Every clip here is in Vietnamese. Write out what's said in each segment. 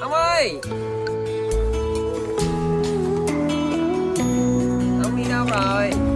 ông ơi! Ông đi đâu rồi?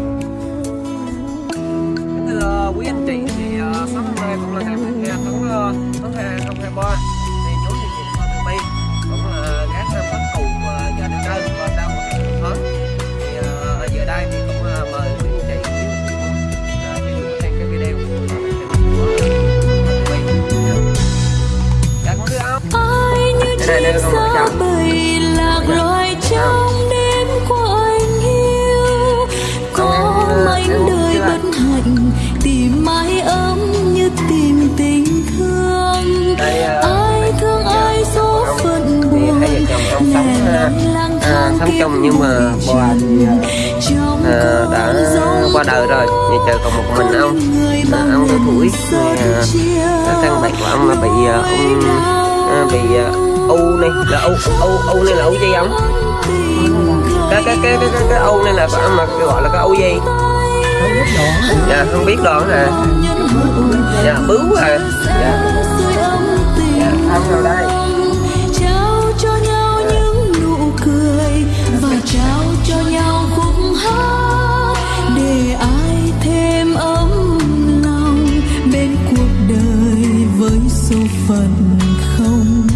sao bầy lạc loài trong đêm của anh hiu có mảnh đời bất hạnh tìm mái ấm như tìm tình thương. À, ai thương ai số phận buồn. lẻ lang thang sống chung nhưng mà bà à, ờ, đã qua đời rồi. nhà chờ còn một mình ông à, ông có tuổi à, căn bệnh của ông là bị à, ung à, bị à, u này là u u u này là u dây ống cái cái cái cái cái, u này là phải mà gọi là cái u dây, dạ không biết đoạn nè. Dạ bướu à. Dạ. Dạ không đâu đây. buồn không?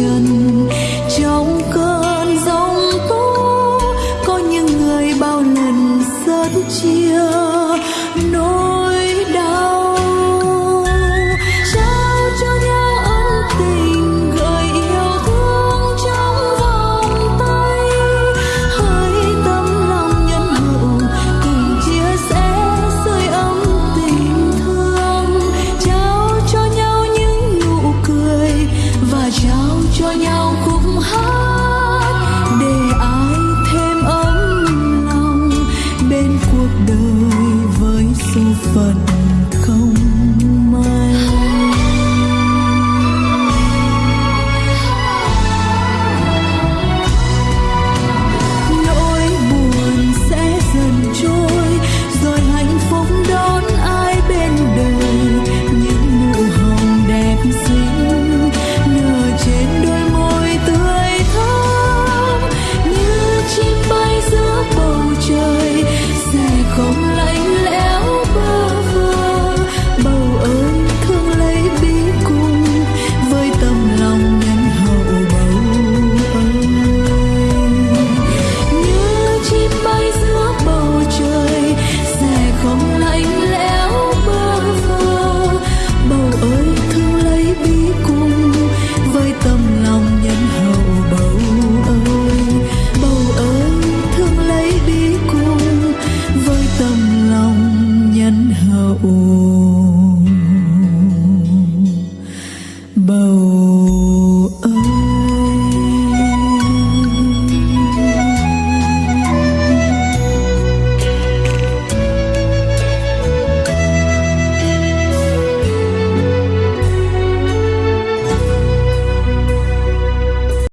trần trong cơn giông tố có những người bao lần sớt chia.